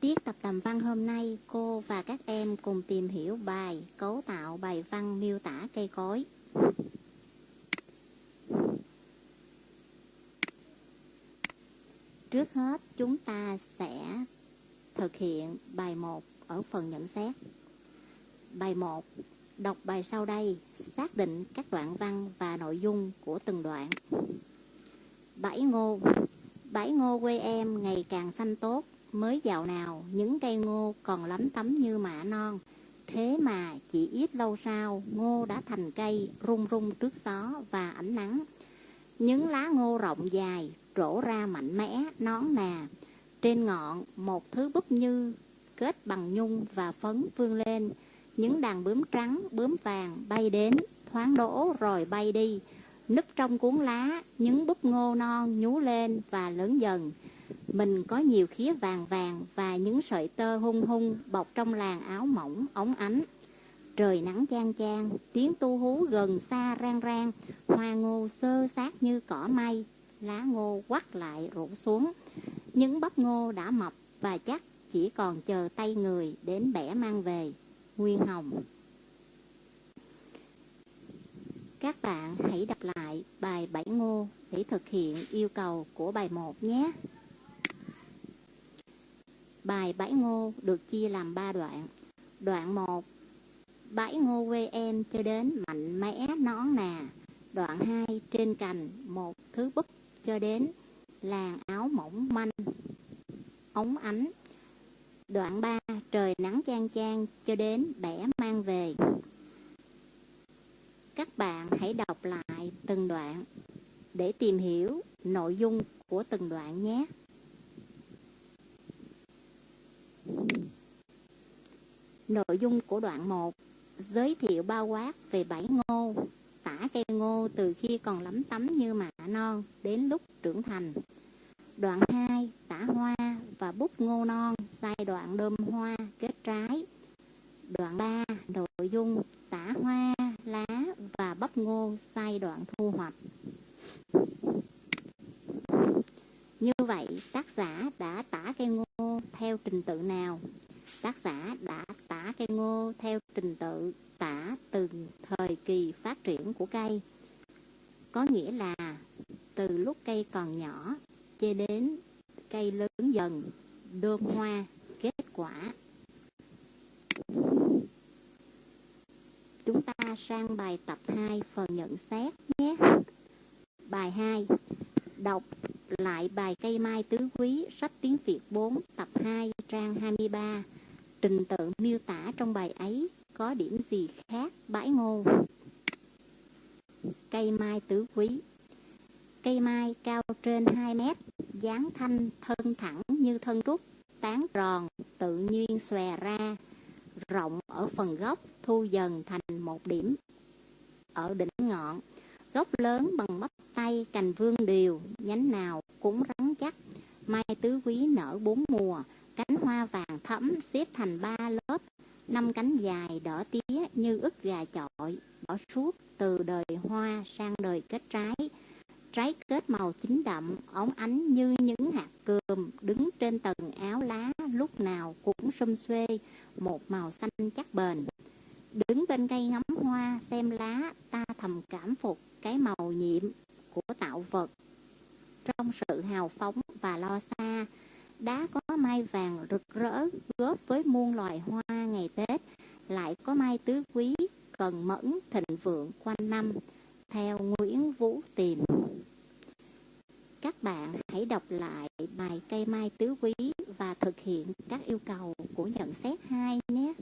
Tiết tập tầm văn hôm nay, cô và các em cùng tìm hiểu bài cấu tạo bài văn miêu tả cây cối. Trước hết, chúng ta sẽ thực hiện bài 1 ở phần nhận xét. Bài 1. Đọc bài sau đây, xác định các đoạn văn và nội dung của từng đoạn. Bãi ngô Bãi ngô quê em ngày càng xanh tốt, mới dạo nào những cây ngô còn lắm tấm như mạ non. Thế mà chỉ ít lâu sau, ngô đã thành cây rung rung trước gió và ánh nắng. Những lá ngô rộng dài, trổ ra mạnh mẽ, nón nà. Trên ngọn, một thứ búp như kết bằng nhung và phấn vươn lên. Những đàn bướm trắng, bướm vàng bay đến, thoáng đổ rồi bay đi. Núp trong cuốn lá, những búp ngô non nhú lên và lớn dần. Mình có nhiều khía vàng vàng và những sợi tơ hung hung bọc trong làn áo mỏng, ống ánh. Trời nắng chang chang, tiếng tu hú gần xa rang rang, hoa ngô sơ sát như cỏ mây, lá ngô quắt lại rủ xuống. Những bắp ngô đã mập và chắc chỉ còn chờ tay người đến bẻ mang về. Nguyên Hồng Các bạn hãy đọc lại bài Bảy Ngô để thực hiện yêu cầu của bài 1 nhé. Bài Bãi Ngô được chia làm 3 đoạn. Đoạn 1 Bãi ngô quê em cho đến mạnh mẽ nón nà. Đoạn 2 trên cành một thứ búp cho đến làn áo mỏng manh, ống ánh. Đoạn 3 trời nắng chang chang cho đến bẻ mang về. Các bạn hãy đọc lại từng đoạn để tìm hiểu nội dung của từng đoạn nhé. Nội dung của đoạn 1 Giới thiệu bao quát về bảy ngô Tả cây ngô từ khi còn lấm tấm như mạ non đến lúc trưởng thành. Đoạn 2 Tả hoa và bút ngô non giai đoạn đơm hoa kết trái. Đoạn 3 Nội dung tả hoa, lá và bắp ngô giai đoạn thu hoạch. Như vậy tác giả đã tả cây ngô theo trình tự nào? tác giả đã tả cây ngô theo trình tự tả từng thời kỳ phát triển của cây. Có nghĩa là từ lúc cây còn nhỏ cho đến cây lớn dần, đơm hoa, kết quả. Chúng ta sang bài tập 2 phần nhận xét nhé. Bài 2 Đọc lại bài cây mai tứ quý sách tiếng Việt 4 tập 2 trang 23 Trình tự miêu tả trong bài ấy có điểm gì khác bãi ngô? Cây mai tứ quý Cây mai cao trên 2 mét, dáng thanh thân thẳng như thân trúc, tán tròn, tự nhiên xòe ra, rộng ở phần gốc thu dần thành một điểm. Ở đỉnh ngọn, gốc lớn bằng bắp tay cành vương đều, nhánh nào cũng rắn chắc. Mai tứ quý nở bốn mùa, thẫm xếp thành ba lớp, năm cánh dài đỏ tía như ức gà chọi, bỏ suốt từ đời hoa sang đời kết trái. Trái kết màu chín đậm, óng ánh như những hạt cườm, đứng trên tầng áo lá lúc nào cũng xum xuê, một màu xanh chắc bền. Đứng bên cây ngắm hoa xem lá, ta thầm cảm phục cái màu nhiệm của tạo vật. Trong sự hào phóng và lo xa, đá có mai vàng rực rỡ góp với muôn loài hoa ngày Tết, lại có mai tứ quý, cần mẫn, thịnh vượng quanh năm, theo Nguyễn Vũ Tìm. Các bạn hãy đọc lại bài cây mai tứ quý và thực hiện các yêu cầu của nhận xét 2 nhé.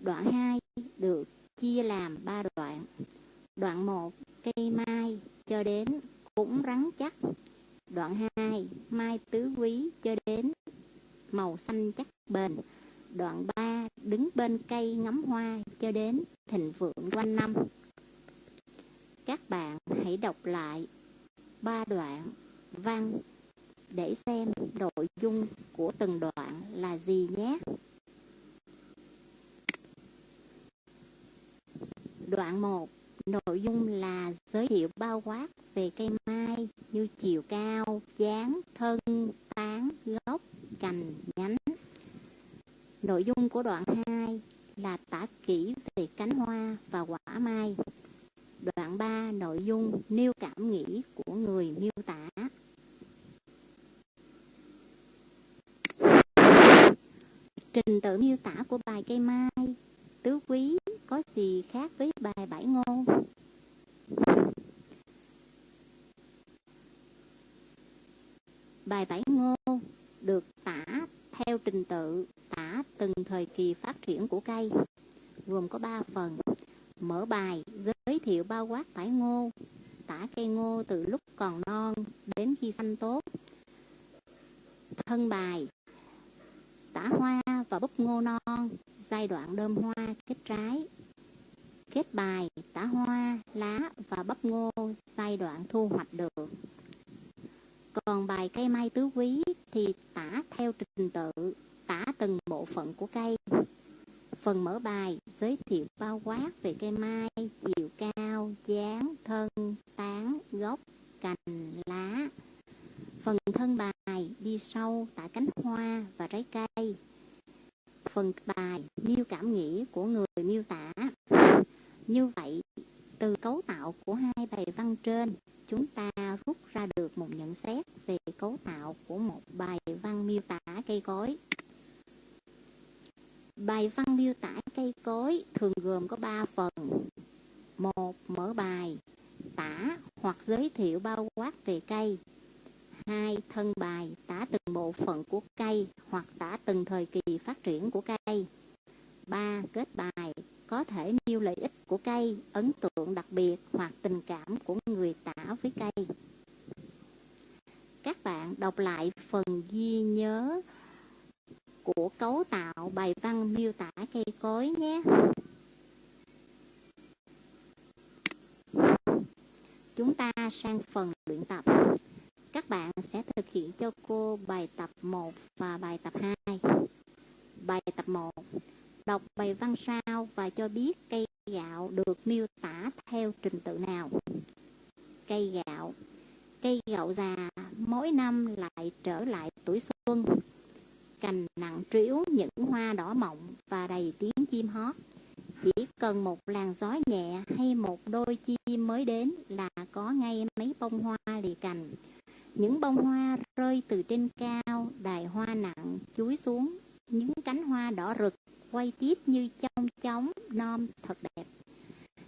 Đoạn 2 được chia làm 3 đoạn. Đoạn 1 cây mai cho đến cũng rắn chắc. Đoạn 2, mai tứ quý cho đến màu xanh chắc bền. Đoạn 3, đứng bên cây ngắm hoa cho đến thịnh vượng quanh năm. Các bạn hãy đọc lại ba đoạn văn để xem nội dung của từng đoạn là gì nhé. Đoạn 1 nội dung là giới thiệu bao quát về cây mai như chiều cao, dáng, thân, tán, gốc, cành, nhánh. Nội dung của đoạn 2 là tả kỹ về cánh hoa và quả mai. Đoạn 3 nội dung nêu cảm nghĩ của người miêu tả. Trình tự miêu tả của bài cây mai tứ quý có gì khác với bài bãi ngôn? Bài bãi ngôn được tả theo trình tự tả từng thời kỳ phát triển của cây, gồm có 3 phần. Mở bài giới thiệu bao quát bãi ngô, tả cây ngô từ lúc còn non đến khi xanh tốt. Thân bài tả hoa và búp ngô non, giai đoạn đơm hoa kết trái. Kết bài tả hoa, lá và bắp ngô, giai đoạn thu hoạch được. Còn bài cây mai tứ quý thì tả theo trình tự, tả từng bộ phận của cây. Phần mở bài giới thiệu bao quát về cây mai, chiều cao, dáng, thân, tán, gốc, cành, lá. Phần thân bài đi sâu tả cánh hoa và trái cây. Phần bài miêu cảm nghĩ của người miêu tả. Như vậy, từ cấu tạo của hai bài văn trên, chúng ta rút ra được một nhận xét về cấu tạo của một bài văn miêu tả cây cối. Bài văn miêu tả cây cối thường gồm có 3 phần. một Mở bài, tả hoặc giới thiệu bao quát về cây. hai Thân bài tả từng bộ phận của cây hoặc tả từng thời kỳ phát triển của cây. ba Kết bài có thể nêu lợi ích của cây, ấn tượng đặc biệt hoặc tình cảm của người tả với cây. Các bạn đọc lại phần ghi nhớ của cấu tạo bài văn miêu tả cây cối nhé. Chúng ta sang phần luyện tập. Các bạn sẽ thực hiện cho cô bài tập 1 và bài tập 2. Bài tập 1 Đọc bài văn sau và cho biết cây gạo được miêu tả theo trình tự nào. Cây gạo Cây gạo già mỗi năm lại trở lại tuổi xuân. Cành nặng trĩu những hoa đỏ mọng và đầy tiếng chim hót. Chỉ cần một làn gió nhẹ hay một đôi chim mới đến là có ngay mấy bông hoa lì cành. Những bông hoa rơi từ trên cao, đài hoa nặng chuối xuống. Những cánh hoa đỏ rực quay tít như trong chóng non thật đẹp.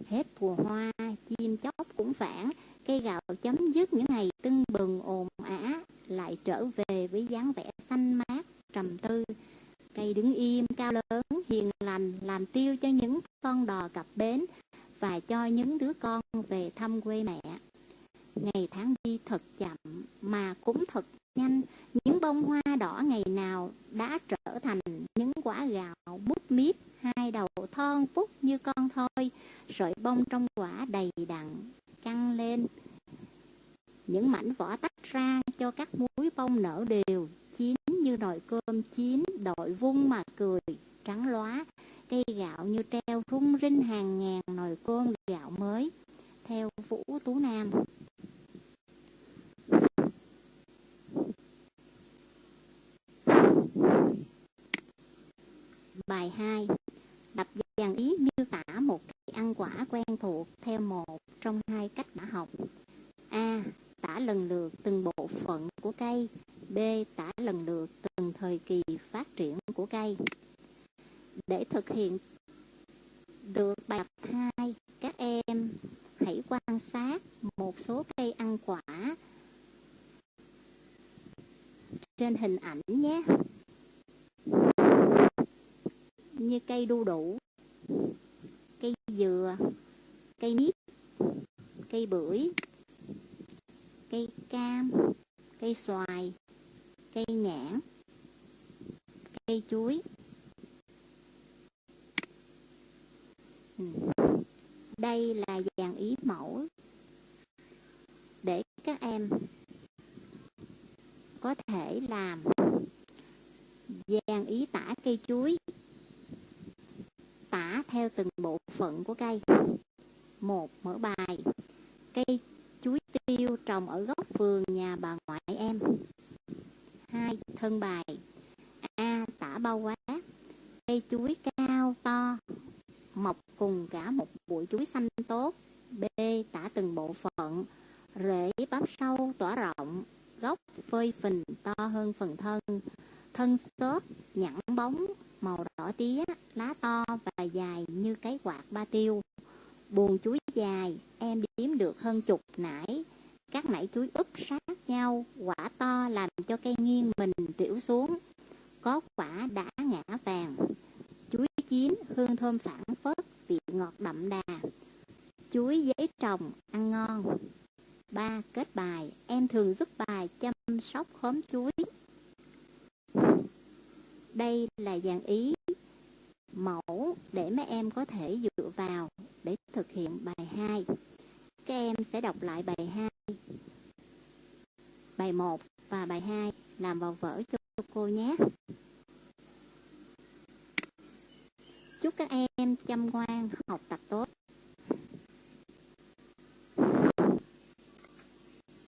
Hết mùa hoa, chim chóc cũng phản, cây gạo chấm dứt những ngày tưng bừng ồn ả, lại trở về với dáng vẻ xanh mát, trầm tư. Cây đứng im, cao lớn, hiền lành, làm tiêu cho những con đò cặp bến và cho những đứa con về thăm quê mẹ. Ngày tháng đi thật chậm mà cũng thật nhanh, những bông hoa đỏ ngày nào đã trở thành những quả gạo bút mít, hai đầu thon phúc như con thôi, sợi bông trong quả đầy đặn, căng lên. Những mảnh vỏ tách ra cho các múi bông nở đều, chín như nồi cơm chín, đội vung mà cười, trắng lóa. Cây gạo như treo rung rinh hàng ngàn nồi cơm gạo mới. Theo Vũ Tú Nam Bài 2 Đập dàn ý miêu tả một cây ăn quả quen thuộc theo một trong hai cách đã học. A. Tả lần lượt từng bộ phận của cây. B. Tả lần lượt từng thời kỳ phát triển của cây. Để thực hiện được bài 2, các em hãy quan sát một số cây ăn quả trên hình ảnh nhé như cây đu đủ, cây dừa, cây mít, cây bưởi, cây cam, cây xoài, cây nhãn, cây chuối. Ừ. Đây là dàn ý mẫu để các em có thể làm dàn ý tả cây chuối tả theo từng bộ phận của cây. một mở bài. Cây chuối tiêu trồng ở góc vườn nhà bà ngoại em. Hai Thân bài. A. Tả bao quá Cây chuối cao to Mọc cùng cả một bụi chuối xanh tốt. B. Tả từng bộ phận. Rễ bắp sâu tỏa rộng. Gốc phơi phình to hơn phần thân. Thân xốp, nhẵn bóng, màu đỏ tía, cái quạt ba tiêu. Buồn chuối dài, em đếm được hơn chục nải. Các nải chuối úp sát nhau, quả to làm cho cây nghiêng mình triểu xuống. Có quả đã ngã vàng. Chuối chín, hương thơm phản phất, vị ngọt đậm đà. Chuối giấy trồng, ăn ngon. Ba Kết bài, em thường giúp bài chăm sóc khóm chuối. Đây là dàn ý mẫu để mấy em có thể dựa vào để thực hiện bài 2. Các em sẽ đọc lại bài 2, bài 1 và bài 2 làm vào vở cho cô nhé. Chúc các em chăm ngoan, học tập tốt.